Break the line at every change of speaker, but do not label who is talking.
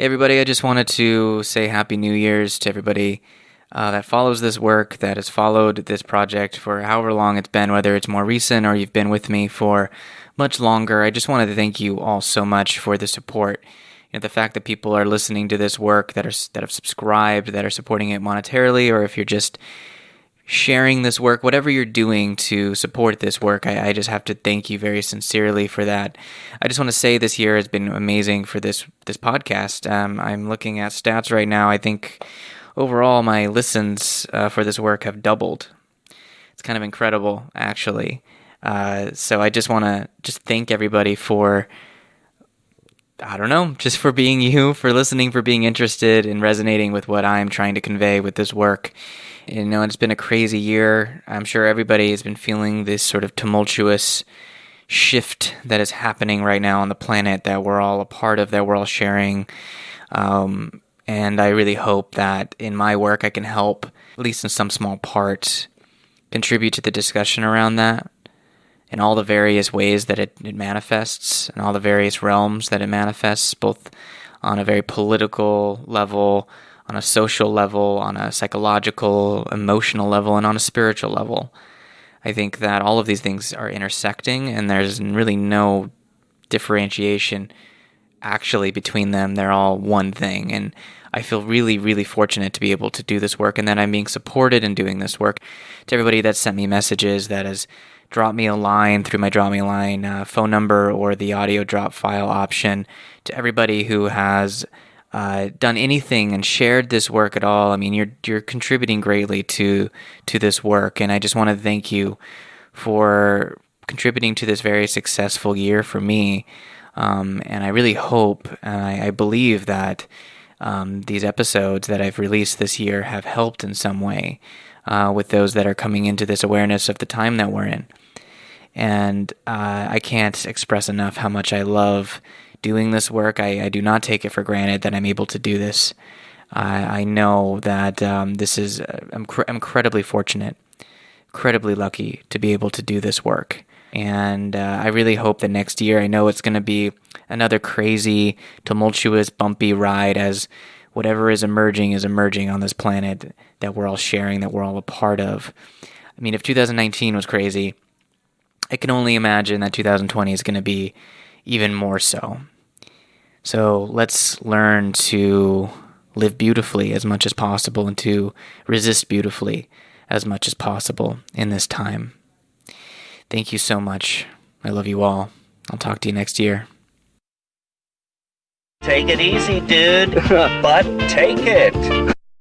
Hey, everybody, I just wanted to say Happy New Year's to everybody uh, that follows this work, that has followed this project for however long it's been, whether it's more recent or you've been with me for much longer. I just wanted to thank you all so much for the support. You know, the fact that people are listening to this work, that are that have subscribed, that are supporting it monetarily, or if you're just sharing this work, whatever you're doing to support this work, I, I, just have to thank you very sincerely for that. I just want to say this year has been amazing for this this podcast. Um, I'm looking at stats right now. I think overall my listens uh, for this work have doubled. It's kind of incredible, actually. Uh, so I just want to just thank everybody for. I don't know, just for being you, for listening, for being interested and resonating with what I'm trying to convey with this work. You know, it's been a crazy year. I'm sure everybody has been feeling this sort of tumultuous shift that is happening right now on the planet that we're all a part of, that we're all sharing. Um, and I really hope that in my work I can help, at least in some small part, contribute to the discussion around that and all the various ways that it, it manifests and all the various realms that it manifests, both on a very political level, on a social level, on a psychological, emotional level, and on a spiritual level. I think that all of these things are intersecting, and there's really no differentiation actually between them. They're all one thing. And I feel really, really fortunate to be able to do this work and that I'm being supported in doing this work. To everybody that sent me messages, that has dropped me a line through my drop me line uh, phone number or the audio drop file option, to everybody who has uh, done anything and shared this work at all, I mean, you're you're contributing greatly to to this work, and I just want to thank you for contributing to this very successful year for me. Um, and I really hope and I, I believe that um, these episodes that I've released this year have helped in some way uh, with those that are coming into this awareness of the time that we're in. And uh, I can't express enough how much I love doing this work. I, I do not take it for granted that I'm able to do this. I, I know that um, this is, uh, I'm cr- incredibly fortunate, incredibly lucky to be able to do this work. And uh, I really hope that next year, I know it's going to be another crazy, tumultuous, bumpy ride as whatever is emerging is emerging on this planet that we're all sharing, that we're all a part of. I mean, if 2019 was crazy, I can only imagine that 2020 is going to be even more so. So let's learn to live beautifully as much as possible and to resist beautifully as much as possible in this time. Thank you so much. I love you all. I'll talk to you next year.
Take it easy, dude. but take it.